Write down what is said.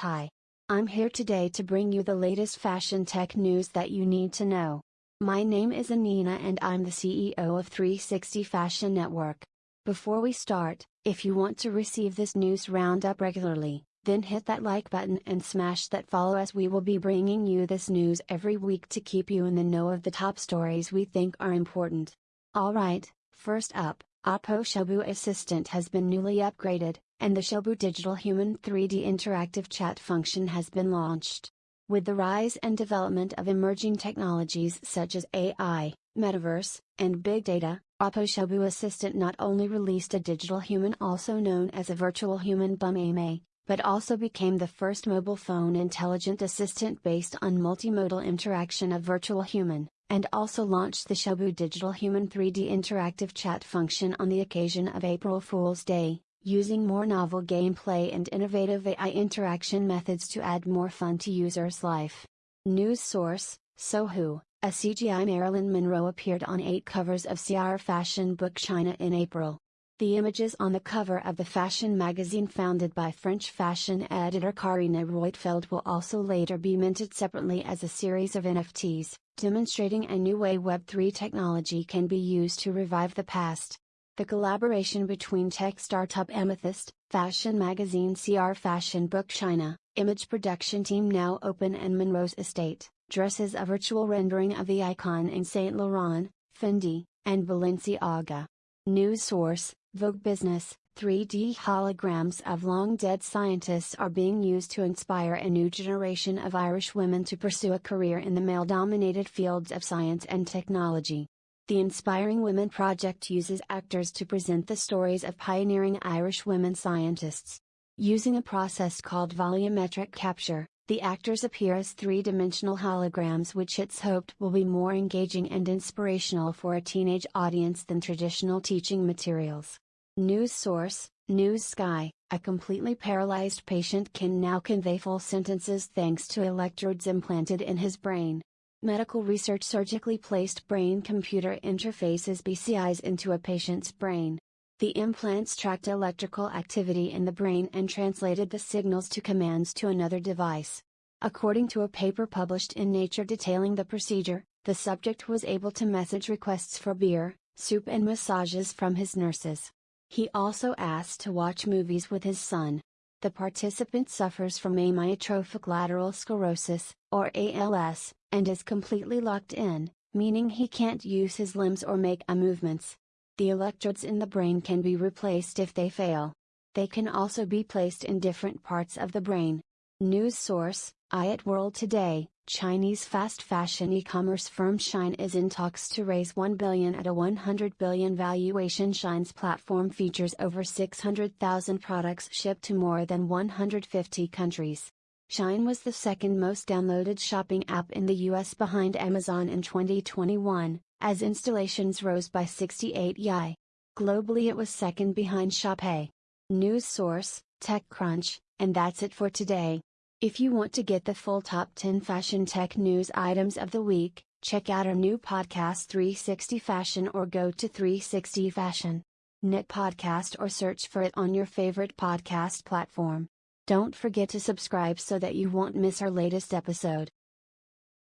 Hi. I'm here today to bring you the latest fashion tech news that you need to know. My name is Anina and I'm the CEO of 360 Fashion Network. Before we start, if you want to receive this news roundup regularly, then hit that like button and smash that follow as we will be bringing you this news every week to keep you in the know of the top stories we think are important. Alright, first up, Oppo Xiaobu Assistant has been newly upgraded, and the Xiaobu Digital Human 3D interactive chat function has been launched. With the rise and development of emerging technologies such as AI, metaverse, and big data, Oppo Xiaobu Assistant not only released a digital human also known as a virtual human bum AMA, but also became the first mobile phone intelligent assistant based on multimodal interaction of virtual human and also launched the Xiaobu Digital Human 3D interactive chat function on the occasion of April Fool's Day, using more novel gameplay and innovative AI interaction methods to add more fun to users' life. News source Sohu, a CGI Marilyn Monroe appeared on eight covers of CR Fashion Book China in April. The images on the cover of the fashion magazine founded by French fashion editor Karina Roitfeld will also later be minted separately as a series of NFTs, demonstrating a new way Web3 technology can be used to revive the past. The collaboration between tech startup Amethyst, fashion magazine CR Fashion Book China, image production team Now Open and Monroe's Estate, dresses a virtual rendering of the icon in Saint Laurent, Fendi, and Balenciaga. News source Vogue Business 3D holograms of long dead scientists are being used to inspire a new generation of Irish women to pursue a career in the male dominated fields of science and technology. The Inspiring Women Project uses actors to present the stories of pioneering Irish women scientists. Using a process called volumetric capture, the actors appear as three dimensional holograms, which it's hoped will be more engaging and inspirational for a teenage audience than traditional teaching materials. News source News Sky A completely paralyzed patient can now convey full sentences thanks to electrodes implanted in his brain. Medical research surgically placed brain computer interfaces BCIs into a patient's brain. The implants tracked electrical activity in the brain and translated the signals to commands to another device. According to a paper published in Nature detailing the procedure, the subject was able to message requests for beer, soup, and massages from his nurses. He also asked to watch movies with his son. The participant suffers from amyotrophic lateral sclerosis, or ALS, and is completely locked in, meaning he can't use his limbs or make a movements. The electrodes in the brain can be replaced if they fail. They can also be placed in different parts of the brain. News source, IoT World Today, Chinese fast fashion e-commerce firm Shein is in talks to raise 1 billion at a 100 billion valuation. Shein's platform features over 600,000 products shipped to more than 150 countries. Shein was the second most downloaded shopping app in the US behind Amazon in 2021, as installations rose by 68 yi. Globally it was second behind Shopee. News source, TechCrunch, and that's it for today. If you want to get the full top 10 fashion tech news items of the week, check out our new podcast 360 Fashion or go to 360 Fashion. Net podcast or search for it on your favorite podcast platform. Don't forget to subscribe so that you won't miss our latest episode.